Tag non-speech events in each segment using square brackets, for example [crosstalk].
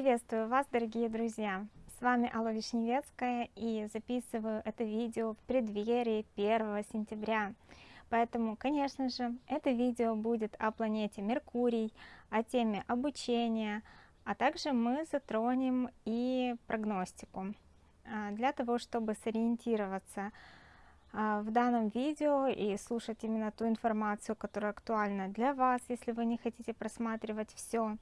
Приветствую вас, дорогие друзья! С вами Алла Вишневецкая и записываю это видео в преддверии 1 сентября. Поэтому, конечно же, это видео будет о планете Меркурий, о теме обучения, а также мы затронем и прогностику. А, для того, чтобы сориентироваться а, в данном видео и слушать именно ту информацию, которая актуальна для вас, если вы не хотите просматривать все,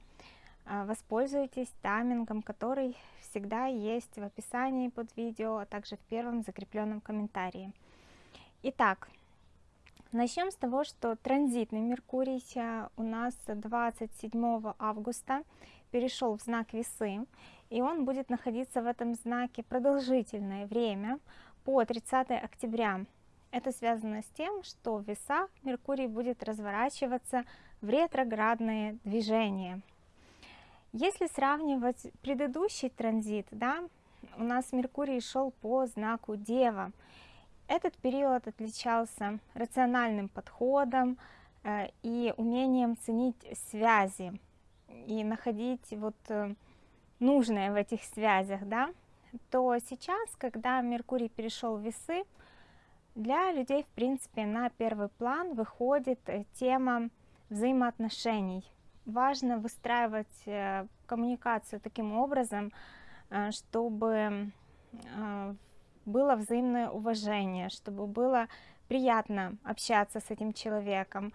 воспользуйтесь таймингом, который всегда есть в описании под видео, а также в первом закрепленном комментарии. Итак, начнем с того, что транзитный Меркурий у нас 27 августа перешел в знак Весы, и он будет находиться в этом знаке продолжительное время, по 30 октября. Это связано с тем, что в весах Меркурий будет разворачиваться в ретроградные движения. Если сравнивать предыдущий транзит, да, у нас Меркурий шел по знаку Дева. Этот период отличался рациональным подходом э, и умением ценить связи и находить вот э, нужное в этих связях, да, то сейчас, когда Меркурий перешел в весы, для людей, в принципе, на первый план выходит э, тема взаимоотношений. Важно выстраивать э, коммуникацию таким образом, э, чтобы было взаимное уважение, чтобы было приятно общаться с этим человеком,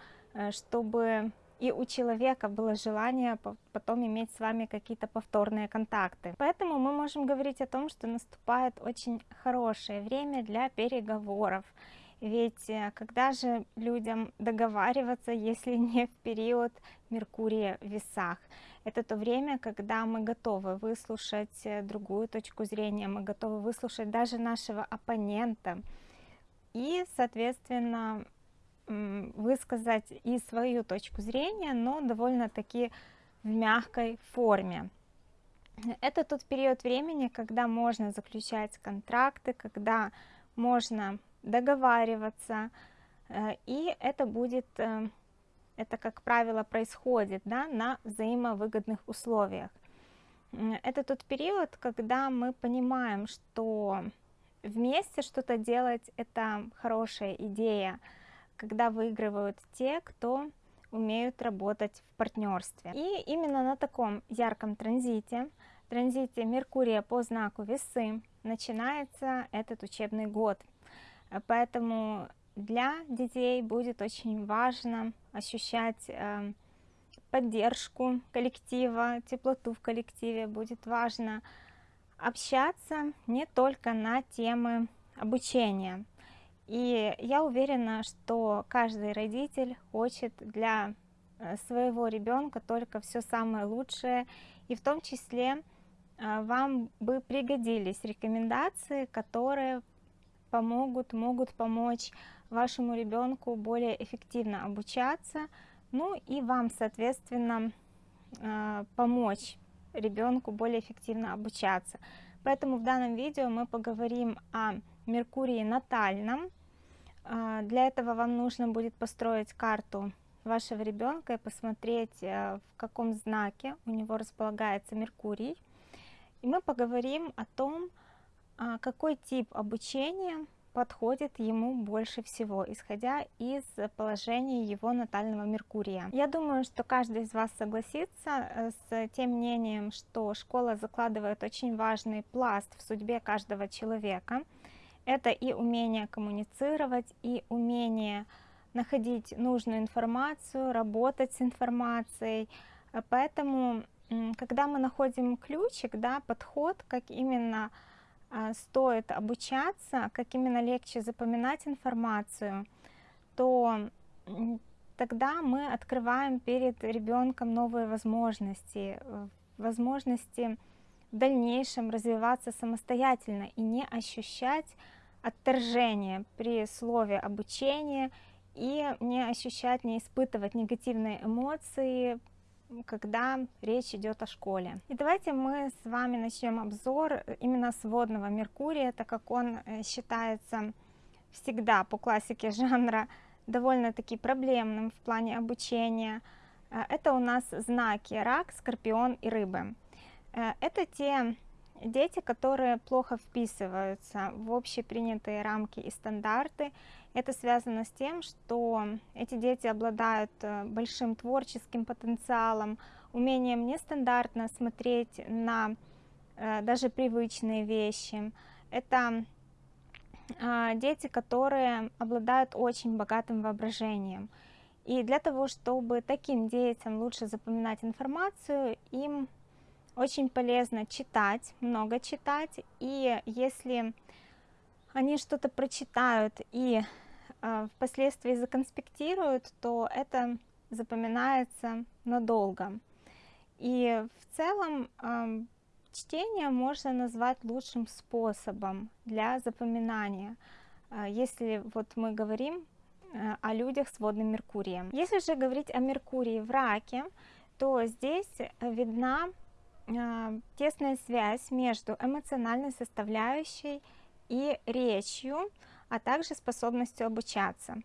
чтобы и у человека было желание потом иметь с вами какие-то повторные контакты. Поэтому мы можем говорить о том, что наступает очень хорошее время для переговоров. Ведь э, когда же людям договариваться, если не в период Меркурия в весах? Это то время, когда мы готовы выслушать э, другую точку зрения, мы готовы выслушать даже нашего оппонента. И, соответственно, высказать и свою точку зрения, но довольно-таки в мягкой форме. Это тот период времени, когда можно заключать контракты, когда можно договариваться, э, и это будет, э, это как правило происходит да, на взаимовыгодных условиях. Это тот период, когда мы понимаем, что вместе что-то делать это хорошая идея, когда выигрывают те, кто умеют работать в партнерстве. И именно на таком ярком транзите, транзите Меркурия по знаку Весы, начинается этот учебный год. Поэтому для детей будет очень важно ощущать э, поддержку коллектива, теплоту в коллективе, будет важно общаться не только на темы обучения, и я уверена, что каждый родитель хочет для э, своего ребенка только все самое лучшее, и в том числе э, вам бы пригодились рекомендации, которые помогут, могут помочь вашему ребенку более эффективно обучаться, ну и вам, соответственно, э, помочь ребенку более эффективно обучаться. Поэтому в данном видео мы поговорим о Меркурии натальном. А, для этого вам нужно будет построить карту вашего ребенка и посмотреть, э, в каком знаке у него располагается Меркурий. И мы поговорим о том, а, какой тип обучения подходит ему больше всего, исходя из положения его натального Меркурия. Я думаю, что каждый из вас согласится э, с тем мнением, что школа закладывает очень важный пласт в судьбе каждого человека. Это и умение коммуницировать, и умение находить нужную информацию, работать с информацией. Поэтому, когда мы находим ключик, да, подход, как именно а, стоит обучаться, как именно легче запоминать информацию, то тогда мы открываем перед ребенком новые возможности, возможности в дальнейшем развиваться самостоятельно и не ощущать отторжение при слове обучение и не ощущать, не испытывать негативные эмоции когда речь идет о школе. И давайте мы с вами начнем обзор именно сводного Меркурия, так как он э, считается всегда по классике жанра довольно-таки проблемным в плане обучения. Э, это у нас знаки Рак, Скорпион и Рыбы. Э, это те дети, которые плохо вписываются в общепринятые рамки и стандарты. Это связано с тем, что эти дети обладают э, большим творческим потенциалом, умением нестандартно смотреть на э, даже привычные вещи. Это а, дети, которые обладают очень богатым воображением. И для того, чтобы таким детям лучше запоминать информацию, им очень полезно читать, много читать. И если они что-то прочитают и э, впоследствии законспектируют, то это запоминается надолго. И в целом э, чтение можно назвать лучшим способом для запоминания, э, если вот мы говорим э, о людях с водным Меркурием. Если же говорить о Меркурии в раке, то здесь видна э, тесная связь между эмоциональной составляющей и речью, а также способностью обучаться.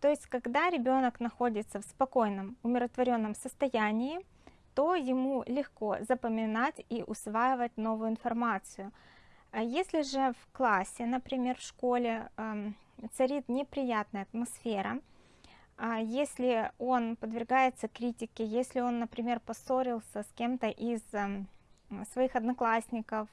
То есть, когда ребенок находится в спокойном, умиротворенном состоянии, то ему легко запоминать и усваивать новую информацию. А если же в классе, например, в школе царит неприятная атмосфера, если он подвергается критике, если он, например, поссорился с кем-то из э, своих одноклассников,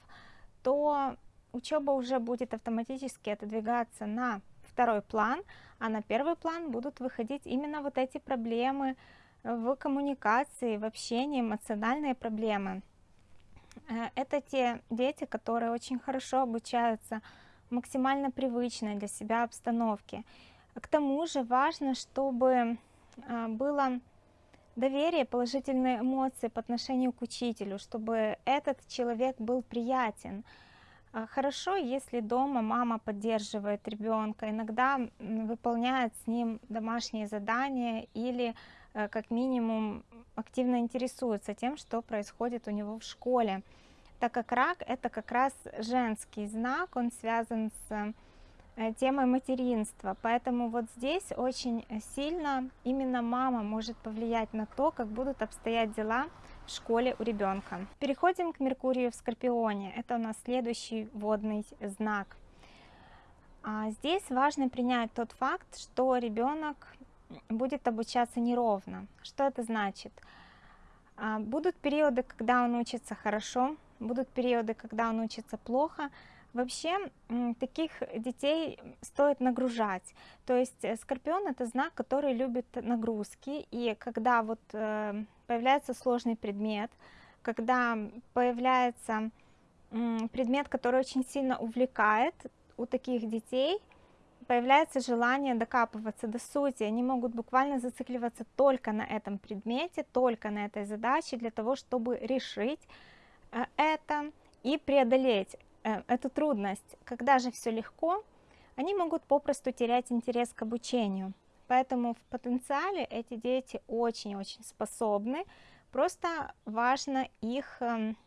то учеба уже будет автоматически отодвигаться на второй план, а на первый план будут выходить именно вот эти проблемы, в коммуникации, в общении, эмоциональные проблемы. Э, это те дети, которые очень хорошо обучаются максимально привычной для себя обстановке. К тому же важно, чтобы э, было доверие, положительные эмоции по отношению к учителю, чтобы этот человек был приятен. Э, хорошо, если дома мама поддерживает ребенка, иногда выполняет с ним домашние задания или Э, как минимум активно интересуется тем, что происходит у него в школе. Так как рак это как раз женский знак, он связан с темой материнства. Поэтому вот здесь очень сильно именно мама может повлиять на то, как будут обстоять дела в школе у ребенка. Переходим к Меркурию в Скорпионе. Это у нас следующий водный знак. А здесь важно принять тот факт, что ребенок будет обучаться неровно. Что это значит? А, будут периоды, когда он учится хорошо, будут периоды, когда он учится плохо. Вообще таких детей стоит нагружать. То есть э, скорпион это знак, который любит нагрузки. И когда вот э, появляется сложный предмет, когда появляется предмет, который очень сильно увлекает, у таких детей появляется желание докапываться до сути, они могут буквально зацикливаться только на этом предмете, только на этой задаче для того, чтобы решить э, это и преодолеть э, эту трудность. Когда же все легко, они могут попросту терять интерес к обучению. Поэтому в потенциале эти дети очень-очень способны, просто важно их, эм,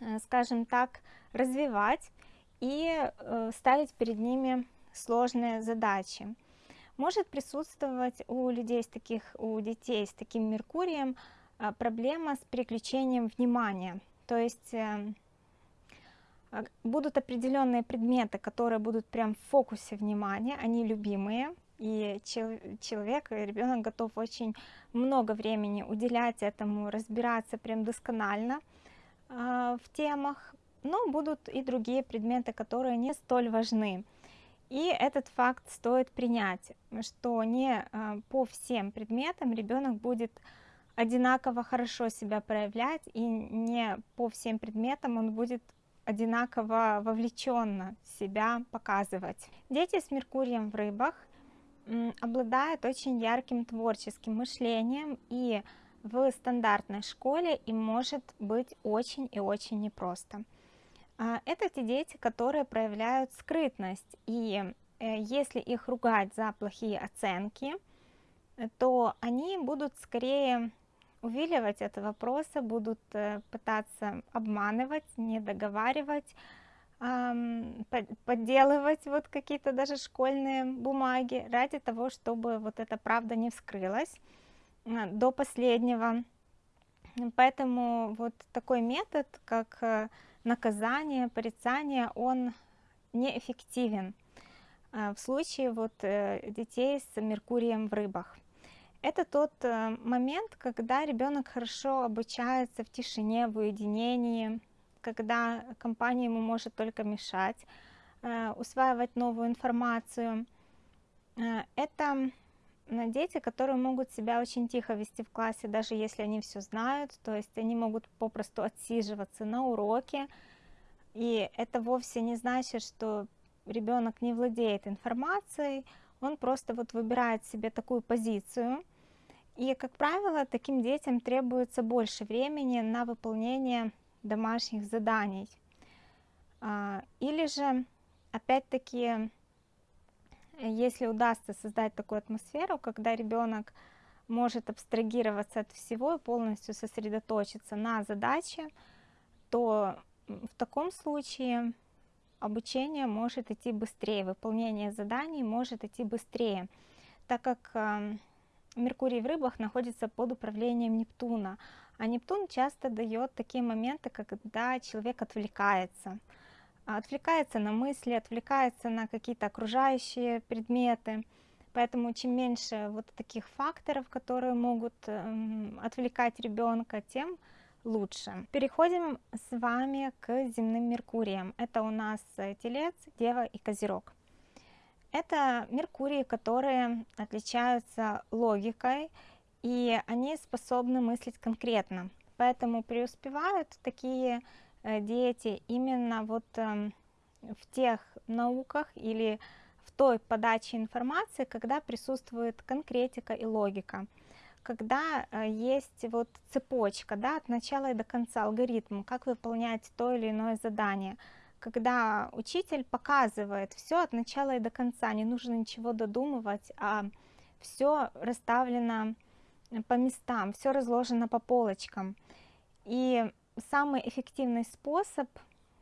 э, скажем так, развивать и ставить перед ними сложные задачи. Может присутствовать у людей с таких, у детей с таким Меркурием а, проблема с переключением внимания. То есть э, а, будут определенные предметы, которые будут прям в фокусе внимания, они любимые, и человек, ребенок готов очень много времени уделять этому, разбираться прям досконально э, в темах, но будут и другие предметы, которые не столь важны. И этот факт стоит принять, что не а, по всем предметам ребенок будет одинаково хорошо себя проявлять, и не по всем предметам он будет одинаково вовлеченно себя показывать. Дети с Меркурием в рыбах обладают очень ярким творческим мышлением, и в стандартной школе им может быть очень и очень непросто. А, это те дети, которые проявляют скрытность, и э, если их ругать за плохие оценки, то они будут скорее увиливать от вопроса, будут э, пытаться обманывать, не договаривать, подделывать вот какие-то даже школьные бумаги ради того, чтобы вот эта правда не вскрылась. До последнего Поэтому вот такой метод, как э, наказание, порицание, он неэффективен в случае вот детей с Меркурием в рыбах. Это тот момент, когда ребенок хорошо обучается в тишине, в уединении, когда компания ему может только мешать, э, усваивать новую информацию. Э, это дети, которые могут себя очень тихо вести в классе, даже если они все знают, то есть они могут попросту отсиживаться на уроке, и это вовсе не значит, что ребенок не владеет информацией, он просто вот выбирает себе такую позицию, и, как правило, таким детям требуется больше времени на выполнение домашних заданий. А, или же, опять-таки, если удастся создать такую атмосферу, когда ребенок может абстрагироваться от всего и полностью сосредоточиться на задаче, то в таком случае обучение может идти быстрее, выполнение заданий может идти быстрее, так как Меркурий в рыбах находится под управлением Нептуна, а Нептун часто дает такие моменты, когда человек отвлекается. Отвлекается на мысли, отвлекается на какие-то окружающие предметы. Поэтому чем меньше вот таких факторов, которые могут эм, отвлекать ребенка, тем лучше. Переходим с вами к земным Меркуриям. Это у нас Телец, Дева и Козерог. Это Меркурии, которые отличаются логикой, и они способны мыслить конкретно. Поэтому преуспевают такие э, дети именно вот эм, в тех науках или в той подаче информации, когда присутствует конкретика и логика, когда э, есть вот цепочка, да, от начала и до конца алгоритм, как выполнять то или иное задание, когда учитель показывает все от начала и до конца, не нужно ничего додумывать, а все расставлено по местам, все разложено по полочкам. И самый эффективный способ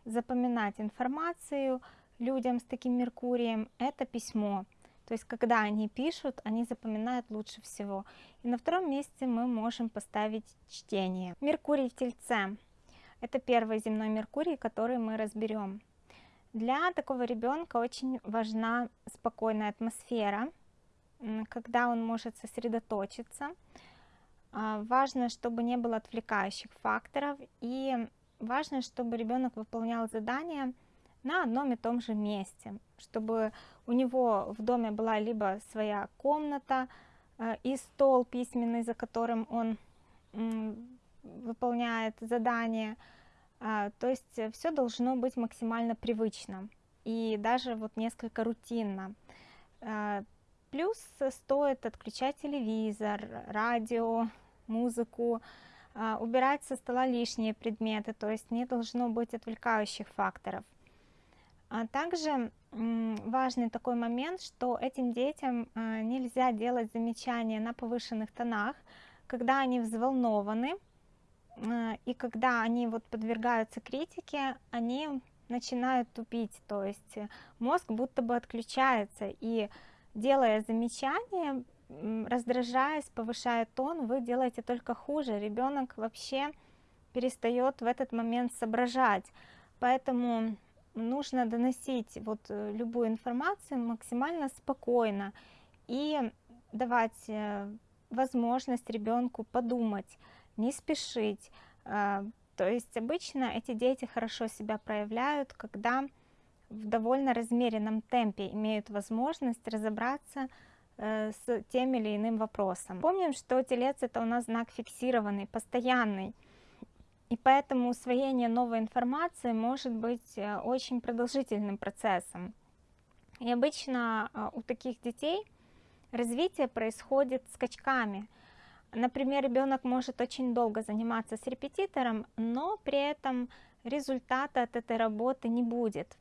запоминать информацию людям с таким Меркурием – это письмо. То есть, когда они пишут, они запоминают лучше всего. И на втором месте мы можем поставить чтение. Меркурий в Тельце – это первый земной Меркурий, который мы разберем. Для такого ребенка очень важна спокойная атмосфера, когда он может сосредоточиться. А, важно, чтобы не было отвлекающих факторов и важно, чтобы ребенок выполнял задания на одном и том же месте, чтобы у него в доме была либо своя комната э, и стол письменный, за которым он выполняет задание, а, то есть все должно быть максимально привычно и даже вот несколько рутинно. А, Плюс стоит отключать телевизор, радио, музыку, а, убирать со стола лишние предметы, то есть не должно быть отвлекающих факторов. А также важный такой момент, что этим детям нельзя делать замечания на повышенных тонах, когда они взволнованы, и когда они вот подвергаются критике, они начинают тупить, то есть мозг будто бы отключается, и делая замечания, раздражаясь, повышая тон, вы делаете только хуже. Ребенок вообще перестает в этот момент соображать. Поэтому нужно доносить вот э, любую информацию максимально спокойно и давать э, возможность ребенку подумать, не спешить. А, то есть обычно эти дети хорошо себя проявляют, когда в довольно размеренном темпе имеют возможность разобраться э, с тем или иным вопросом. Помним, что телец это у нас знак фиксированный, постоянный, и поэтому усвоение новой информации может быть э, очень продолжительным процессом. И обычно э, у таких детей развитие происходит скачками. Например, ребенок может очень долго заниматься с репетитором, но при этом результата от этой работы не будет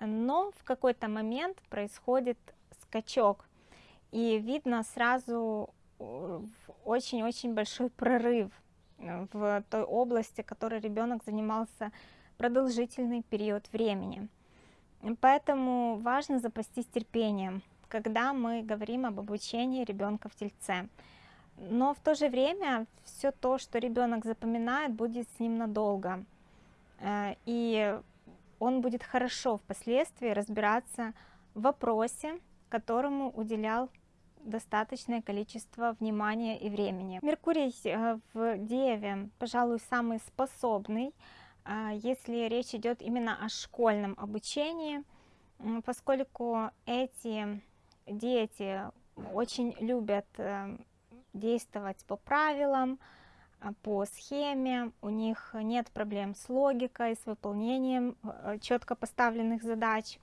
но в какой-то момент происходит скачок, и видно сразу э, очень-очень большой прорыв в той области, которой ребенок занимался продолжительный период времени. Поэтому важно запастись терпением, когда мы говорим об обучении ребенка в тельце. Но в то же время все то, что ребенок запоминает, будет с ним надолго. Э, и он будет хорошо впоследствии разбираться в вопросе, которому уделял достаточное количество внимания и времени. Меркурий э, в Деве, пожалуй, самый способный, э, если речь идет именно о школьном обучении, поскольку эти дети очень любят действовать по правилам, а, по схеме, у них нет проблем с логикой, с выполнением а, четко поставленных задач.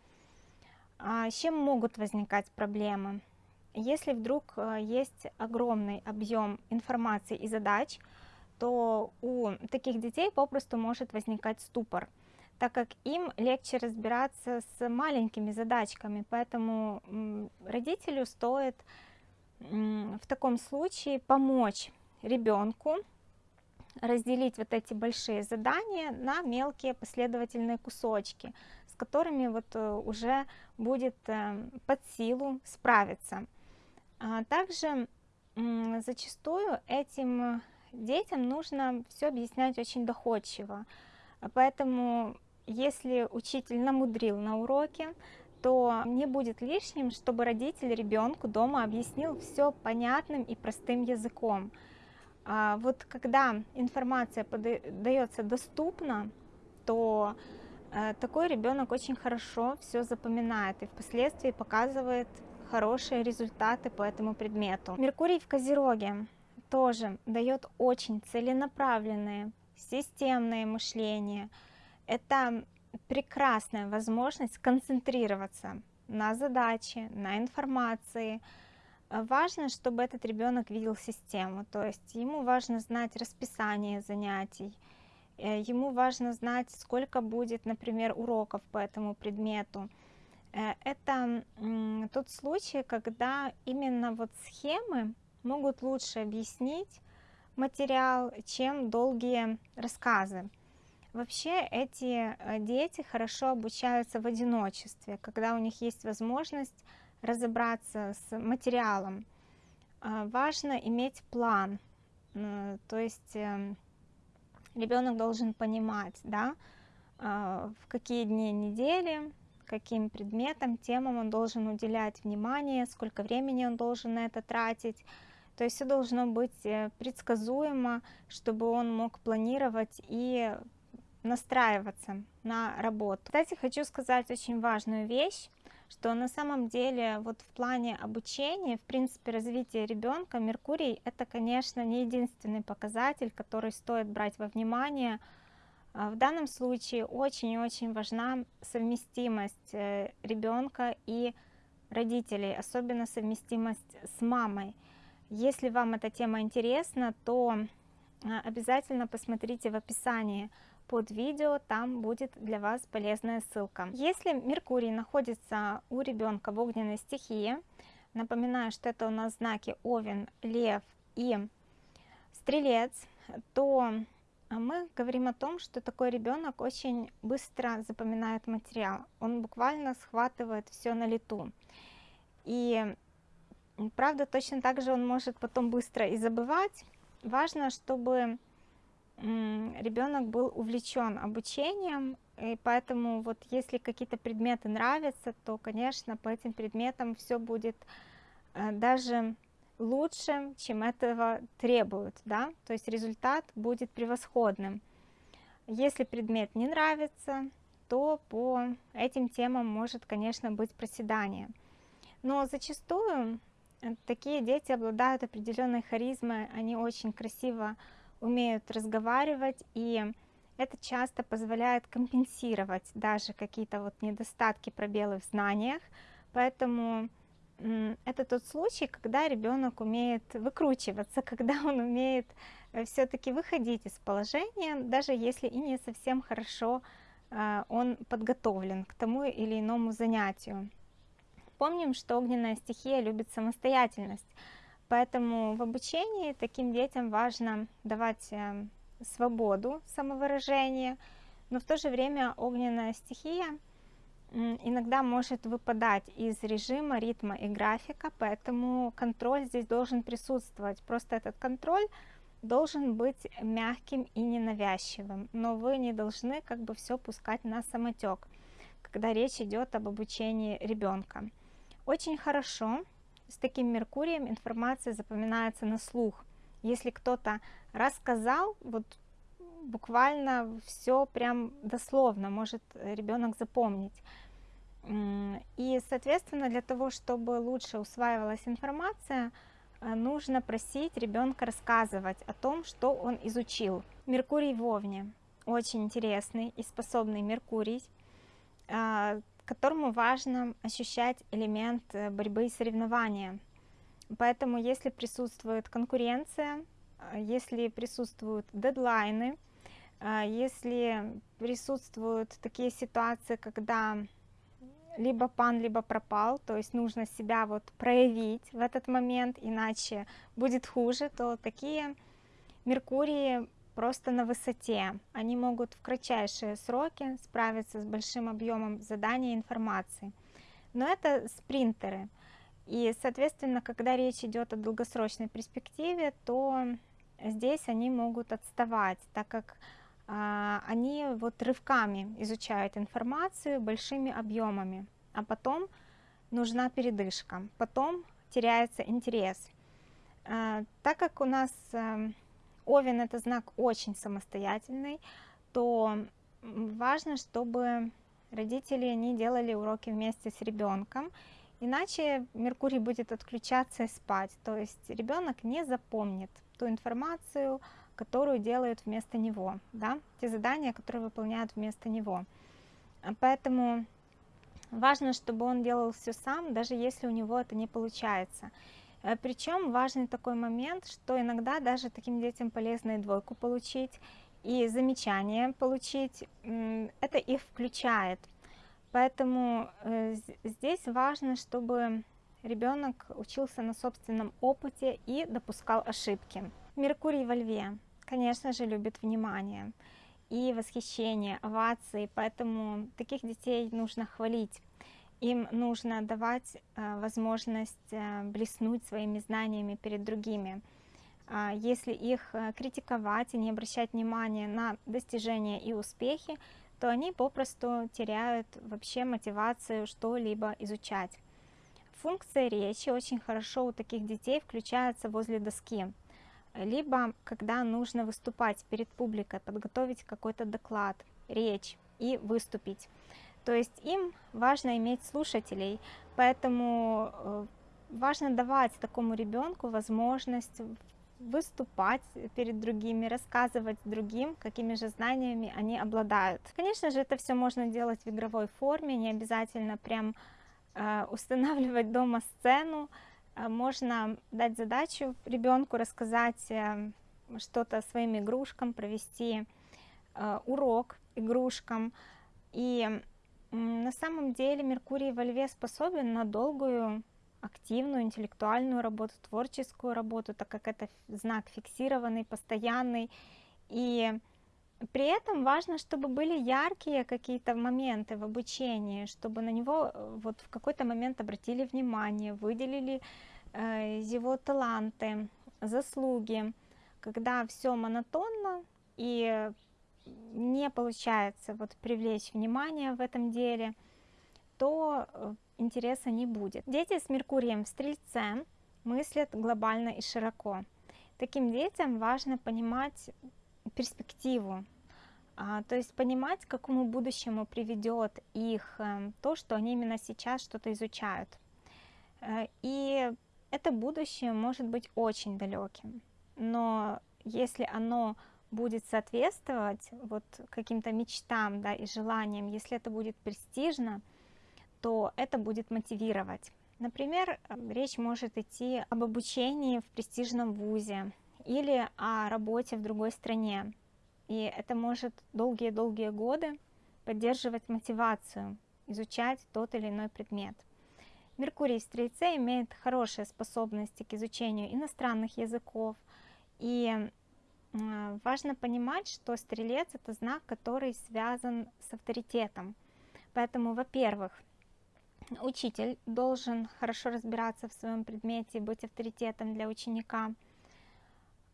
А с чем могут возникать проблемы? Если вдруг есть огромный объем информации и задач, то у таких детей попросту может возникать ступор, так как им легче разбираться с маленькими задачками, поэтому родителю стоит в таком случае помочь ребенку разделить вот эти большие задания на мелкие последовательные кусочки, с которыми вот э, уже будет э, под силу справиться. А также зачастую этим детям нужно все объяснять очень доходчиво, поэтому если учитель намудрил на уроке, то не будет лишним, чтобы родитель ребенку дома объяснил все понятным и простым языком. А вот когда информация подается доступно, то э, такой ребенок очень хорошо все запоминает и впоследствии показывает хорошие результаты по этому предмету. Меркурий в Козероге тоже дает очень целенаправленное, системное мышление. Это прекрасная возможность концентрироваться на задаче, на информации. Важно, чтобы этот ребенок видел систему, то есть ему важно знать расписание занятий, э, ему важно знать, сколько будет, например, уроков по этому предмету. Э, это тот случай, когда именно вот схемы могут лучше объяснить материал, чем долгие рассказы. Вообще эти э, дети хорошо обучаются в одиночестве, когда у них есть возможность разобраться с материалом. А, важно иметь план, то есть эм, ребенок должен понимать, да, а, в какие дни недели, каким предметам, темам он должен уделять внимание, сколько времени он должен на это тратить. То есть все должно быть э, предсказуемо, чтобы он мог планировать и настраиваться на работу. Кстати, хочу сказать очень важную вещь, что на самом деле вот в плане обучения, в принципе, развития ребенка, Меркурий это, конечно, не единственный показатель, который стоит брать во внимание. А в данном случае очень-очень важна совместимость э, ребенка и родителей, особенно совместимость с мамой. Если вам эта тема интересна, то а, обязательно посмотрите в описании под видео, там будет для вас полезная ссылка. Если Меркурий находится у ребенка в огненной стихии, напоминаю, что это у нас знаки Овен, Лев и Стрелец, то мы говорим о том, что такой ребенок очень быстро запоминает материал. Он буквально схватывает все на лету. И правда, точно так же он может потом быстро и забывать. Важно, чтобы ребенок был увлечен обучением, и поэтому вот если какие-то предметы нравятся, то, конечно, по этим предметам все будет э, даже лучше, чем этого требуют, да, то есть результат будет превосходным. Если предмет не нравится, то по этим темам может, конечно, быть проседание. Но зачастую э, такие дети обладают определенной харизмой, они очень красиво умеют разговаривать, и это часто позволяет компенсировать даже какие-то вот недостатки, пробелы в знаниях, поэтому это тот случай, когда ребенок умеет выкручиваться, [laughs] когда он умеет э, все-таки выходить из положения, даже если и не совсем хорошо э, он подготовлен к тому или иному занятию. Помним, что огненная стихия любит самостоятельность, Поэтому в обучении таким детям важно давать э, свободу самовыражения, но в то же время огненная стихия иногда может выпадать из режима, ритма и графика, поэтому контроль здесь должен присутствовать. Просто этот контроль должен быть мягким и ненавязчивым, но вы не должны как бы все пускать на самотек, когда речь идет об обучении ребенка. Очень хорошо с таким Меркурием информация запоминается на слух. Если кто-то рассказал, вот буквально все прям дословно может ребенок запомнить. И, соответственно, для того, чтобы лучше усваивалась информация, э, нужно просить ребенка рассказывать о том, что он изучил. Меркурий в Овне очень интересный и способный Меркурий, а, которому важно ощущать элемент э, борьбы и соревнования. Поэтому, если присутствует конкуренция, э, если присутствуют дедлайны, если присутствуют такие ситуации, когда либо пан, либо пропал, то есть нужно себя вот проявить в этот момент, иначе будет хуже, то такие Меркурии просто на высоте. Они могут в кратчайшие сроки справиться с большим объемом задания информации. Но это спринтеры. И, соответственно, когда речь идет о долгосрочной перспективе, то здесь они могут отставать, так как а, они вот рывками изучают информацию большими объемами, а потом нужна передышка, потом теряется интерес. А, так как у нас эм, Овен это знак очень самостоятельный, то важно, чтобы родители не делали уроки вместе с ребенком, иначе Меркурий будет отключаться и спать, то есть ребенок не запомнит ту информацию, которую делают вместо него, да, те задания, которые выполняют вместо него. Поэтому важно, чтобы он делал все сам, даже если у него это не получается. Э, Причем важный такой момент, что иногда даже таким детям полезно и двойку получить, и замечание получить, это их включает. Поэтому э, здесь важно, чтобы ребенок учился на собственном опыте и допускал ошибки. Меркурий во льве конечно же, любит внимание и восхищение, овации, поэтому таких детей нужно хвалить. Им нужно давать э, возможность э, блеснуть своими знаниями перед другими. Э, если их э, критиковать и не обращать внимания на достижения и успехи, то они попросту теряют вообще мотивацию что-либо изучать. Функция речи очень хорошо у таких детей включается возле доски либо когда нужно выступать перед публикой, подготовить какой-то доклад, речь и выступить. То есть им важно иметь слушателей, поэтому э, важно давать такому ребенку возможность выступать перед другими, рассказывать другим, какими же знаниями они обладают. Конечно же, это все можно делать в игровой форме, не обязательно прям э, устанавливать дома сцену, а, можно дать задачу ребенку рассказать э, что-то своим игрушкам, провести э, урок игрушкам. И на самом деле Меркурий во Льве способен на долгую, активную, интеллектуальную работу, творческую работу, так как это знак фиксированный, постоянный. И при этом важно, чтобы были яркие какие-то моменты в обучении, чтобы на него э, вот в какой-то момент обратили внимание, выделили э, его таланты, заслуги. Когда все монотонно и не получается вот привлечь внимание в этом деле, то э, интереса не будет. Дети с Меркурием в Стрельце мыслят глобально и широко. Таким детям важно понимать перспективу, а, то есть понимать, к какому будущему приведет их э, то, что они именно сейчас что-то изучают. Э, и это будущее может быть очень далеким, но если оно будет соответствовать вот каким-то мечтам да, и желаниям, если это будет престижно, то это будет мотивировать. Например, э, речь может идти об обучении в престижном вузе или о работе в другой стране. И это может долгие-долгие годы поддерживать мотивацию, изучать тот или иной предмет. Меркурий в Стрельце имеет хорошие способности к изучению иностранных языков. И важно понимать, что Стрелец – это знак, который связан с авторитетом. Поэтому, во-первых, учитель должен хорошо разбираться в своем предмете, быть авторитетом для ученика.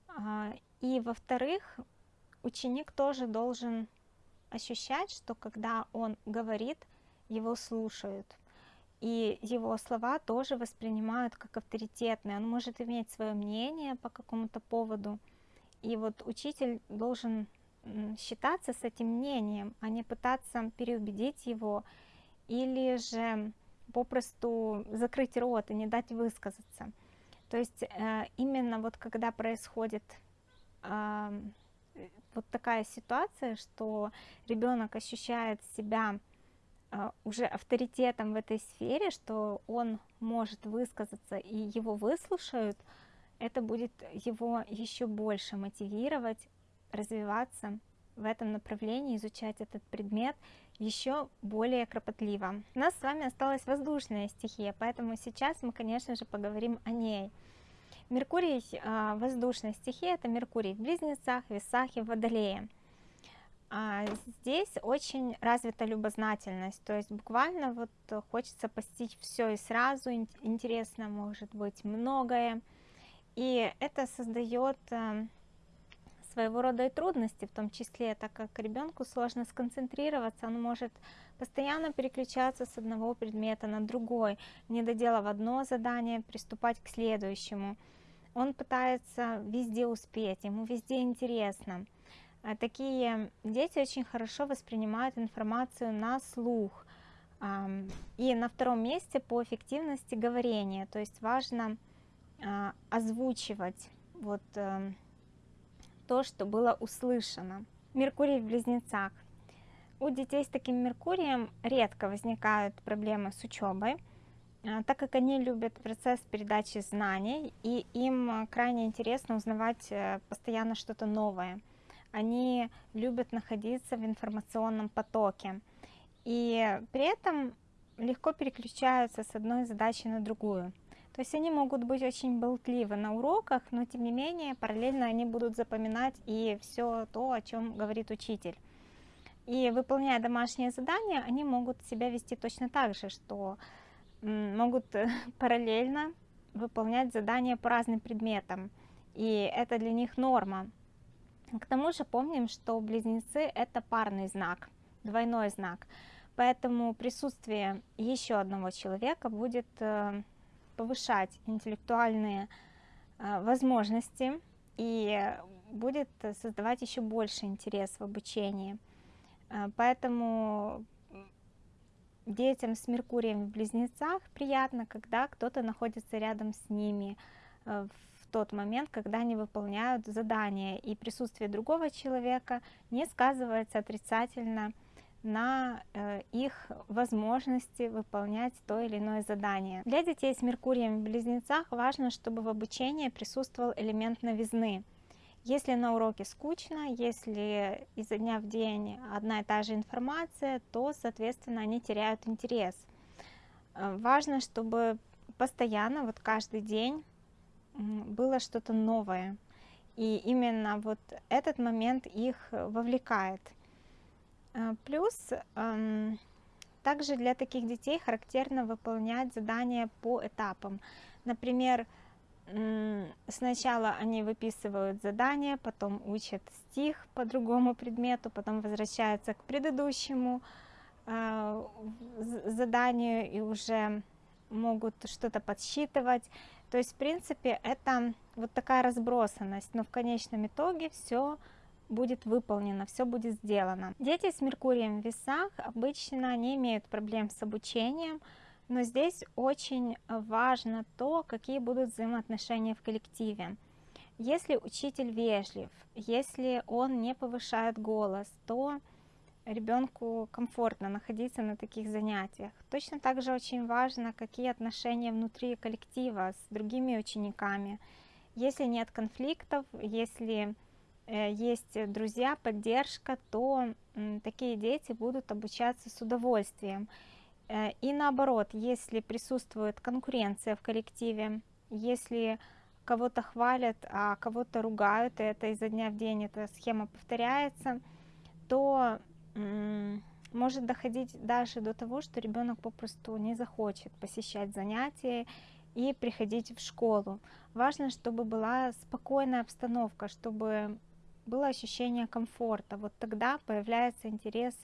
А, и, во-вторых, ученик тоже должен ощущать, что когда он говорит, его слушают. И его слова тоже воспринимают как авторитетные. Он может иметь свое мнение по какому-то поводу. И вот учитель должен считаться с этим мнением, а не пытаться переубедить его или же попросту закрыть рот и не дать высказаться. То есть э, именно вот когда происходит вот такая ситуация, что ребенок ощущает себя э, уже авторитетом в этой сфере, что он может высказаться и его выслушают, это будет его еще больше мотивировать развиваться в этом направлении, изучать этот предмет еще более кропотливо. У нас с вами осталась воздушная стихия, поэтому сейчас мы, конечно же, поговорим о ней. Меркурий, а, воздушная стихия, это Меркурий в Близнецах, Весах и Водолее. А здесь очень развита любознательность, то есть буквально вот хочется постичь все и сразу, интересно может быть многое, и это создает а, своего рода и трудности, в том числе, так как ребенку сложно сконцентрироваться, он может постоянно переключаться с одного предмета на другой, не доделав одно задание, приступать к следующему. Он пытается везде успеть, ему везде интересно. А такие дети очень хорошо воспринимают информацию на слух. И на втором месте по эффективности говорения, то есть важно озвучивать вот эм, то, что было услышано. Меркурий в близнецах. У детей с таким Меркурием редко возникают проблемы с учебой, а, так как они любят процесс передачи знаний, и им крайне интересно узнавать э, постоянно что-то новое. Они любят находиться в информационном потоке, и при этом легко переключаются с одной задачи на другую. То есть они могут быть очень болтливы на уроках, но тем не менее параллельно они будут запоминать и все то, о чем говорит учитель. И выполняя домашние задания, они могут себя вести точно так же, что могут [laughs] параллельно выполнять задания по разным предметам. И это для них норма. К тому же помним, что близнецы это парный знак, двойной знак. Поэтому присутствие еще одного человека будет э, повышать интеллектуальные а, возможности и будет создавать еще больше интерес в обучении. А, поэтому детям с Меркурием в Близнецах приятно, когда кто-то находится рядом с ними а, в тот момент, когда они выполняют задание, и присутствие другого человека не сказывается отрицательно на э, их возможности выполнять то или иное задание. Для детей с Меркурием в Близнецах важно, чтобы в обучении присутствовал элемент новизны. Если на уроке скучно, если изо дня в день одна и та же информация, то, соответственно, они теряют интерес. Э, важно, чтобы постоянно, вот каждый день было что-то новое. И именно вот этот момент их вовлекает. А, плюс также для таких детей характерно выполнять задания по этапам. Например, сначала они выписывают задание, потом учат стих по другому предмету, потом возвращаются к предыдущему а, заданию и уже могут что-то подсчитывать. То есть, в принципе, это вот такая разбросанность, но в конечном итоге все будет выполнено, все будет сделано. Дети с Меркурием в весах обычно не имеют проблем с обучением, но здесь очень важно то, какие будут взаимоотношения в коллективе. Если учитель вежлив, если он не повышает голос, то ребенку комфортно находиться на таких занятиях. Точно так же очень важно, какие отношения внутри коллектива с другими учениками. Если нет конфликтов, если есть друзья, поддержка, то такие дети будут обучаться с удовольствием. Э, и наоборот, если присутствует конкуренция в коллективе, если кого-то хвалят, а кого-то ругают, и это изо дня в день эта схема повторяется, то может доходить даже до того, что ребенок попросту не захочет посещать занятия и приходить в школу. Важно, чтобы была спокойная обстановка, чтобы было ощущение комфорта. Вот тогда появляется интерес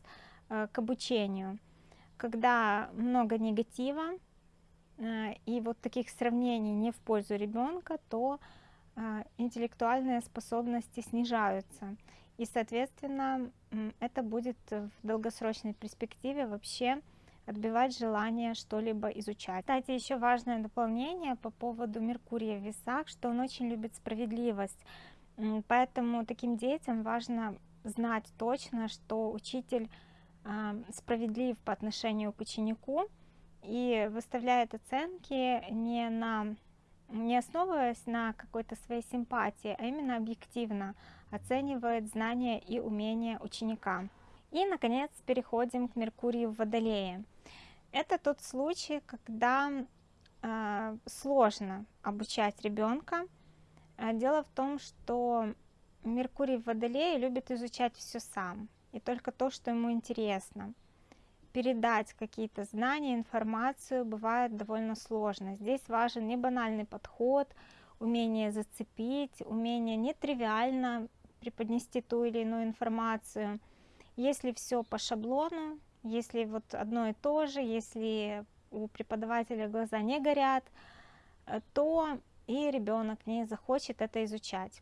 э, к обучению. Когда много негатива э, и вот таких сравнений не в пользу ребенка, то э, интеллектуальные способности снижаются. И, соответственно, это будет в долгосрочной перспективе вообще отбивать желание что-либо изучать. Кстати, еще важное дополнение по поводу Меркурия в весах, что он очень любит справедливость. Поэтому таким детям важно знать точно, что учитель справедлив по отношению к ученику и выставляет оценки не на не основываясь на какой-то своей симпатии, а именно объективно оценивает знания и умения ученика. И, наконец, переходим к Меркурию в Водолее. Это тот случай, когда э, сложно обучать ребенка. А дело в том, что Меркурий в Водолее любит изучать все сам, и только то, что ему интересно. Передать какие-то знания, информацию бывает довольно сложно. Здесь важен не банальный подход, умение зацепить, умение нетривиально преподнести ту или иную информацию. Если все по шаблону, если вот одно и то же, если у преподавателя глаза не горят, э, то и ребенок не захочет это изучать.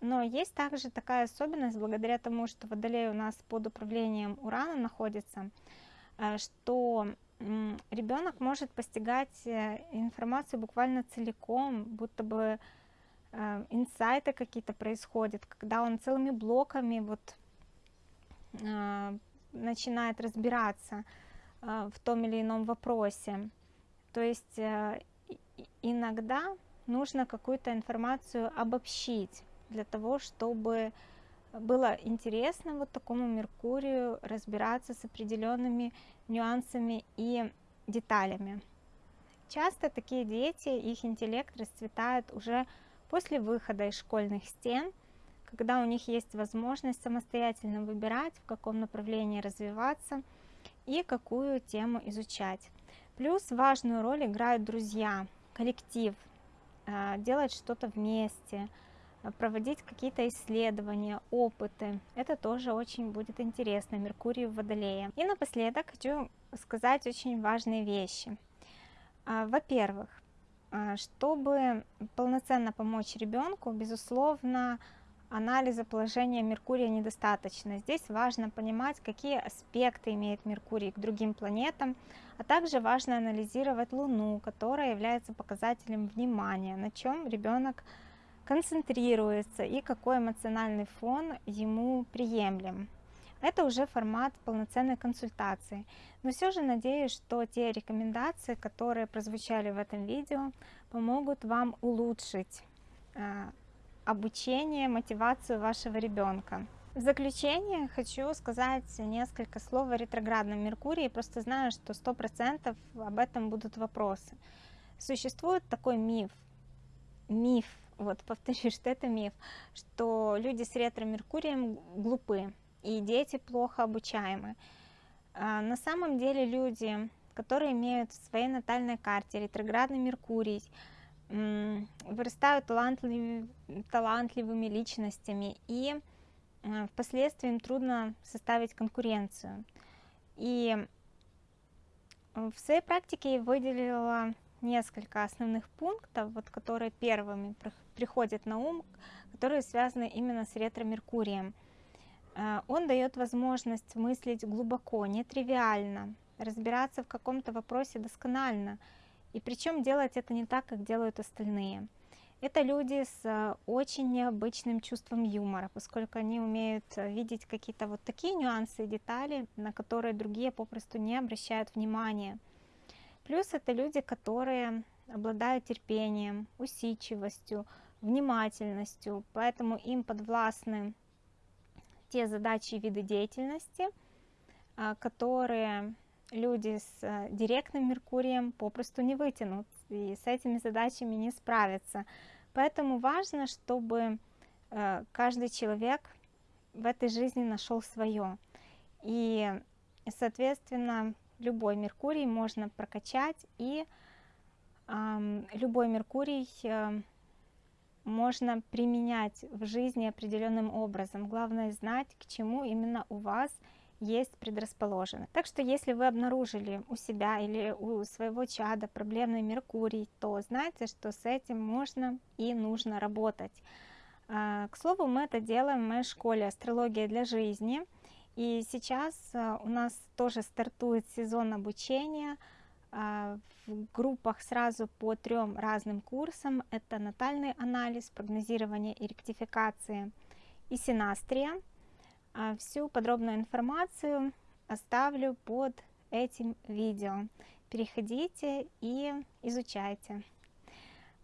Но есть также такая особенность, благодаря тому, что Водолей у нас под управлением Урана находится, э, что ребенок может постигать э, информацию буквально целиком, будто бы э, инсайты какие-то происходят, когда он целыми блоками вот начинает разбираться в том или ином вопросе. То есть иногда нужно какую-то информацию обобщить для того, чтобы было интересно вот такому Меркурию разбираться с определенными нюансами и деталями. Часто такие дети, их интеллект расцветает уже после выхода из школьных стен, когда у них есть возможность самостоятельно выбирать, в каком направлении развиваться и какую тему изучать. Плюс важную роль играют друзья, коллектив, делать что-то вместе, Э, проводить какие-то исследования, опыты. Это тоже очень будет интересно, Меркурий в Водолее. И напоследок хочу сказать очень важные вещи. А, во-первых, а, чтобы полноценно помочь ребенку, безусловно, анализа положения Меркурия недостаточно. Здесь важно понимать, какие аспекты имеет Меркурий к другим планетам, а также важно анализировать Луну, которая является показателем внимания, на чем ребенок концентрируется и какой эмоциональный фон ему приемлем. Это уже формат полноценной консультации. Но все же надеюсь, что те рекомендации, которые прозвучали в этом видео, помогут вам улучшить э, обучение, мотивацию вашего ребенка. В заключение хочу сказать несколько слов о ретроградном Меркурии. Просто знаю, что 100% об этом будут вопросы. Существует такой миф, миф вот повторюсь, [laughs] что это миф, что люди с ретро-меркурием глупы, и дети плохо обучаемы. А на самом деле люди, которые имеют в своей натальной карте ретроградный Меркурий, вырастают талантливыми, талантливыми личностями, и э, впоследствии им трудно составить конкуренцию. И в своей практике я выделила несколько основных пунктов, вот, которые первыми приходят на ум, которые связаны именно с ретро-меркурием. Э, он дает возможность мыслить глубоко, нетривиально, разбираться в каком-то вопросе досконально, и причем делать это не так, как делают остальные. Это люди с э, очень необычным чувством юмора, поскольку они умеют э, видеть какие-то вот такие нюансы и детали, на которые другие попросту не обращают внимания. Плюс это люди, которые обладают терпением, усидчивостью, внимательностью, поэтому им подвластны те задачи и виды деятельности, а, которые люди с э, директным Меркурием попросту не вытянут и с этими задачами не справятся. Поэтому важно, чтобы э, каждый человек в этой жизни нашел свое. И соответственно, любой Меркурий можно прокачать, и э, любой Меркурий э, можно применять в жизни определенным образом. Главное знать, к чему именно у вас есть предрасположено. Так что если вы обнаружили у себя или у своего чада проблемный Меркурий, то знайте, что с этим можно и нужно работать. А, к слову, мы это делаем в моей школе «Астрология для жизни». И сейчас а, у нас тоже стартует сезон обучения а, в группах сразу по трем разным курсам. Это натальный анализ, прогнозирование и ректификация и синастрия. Всю подробную информацию оставлю под этим видео. Переходите и изучайте.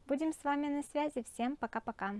Будем с вами на связи. Всем пока-пока.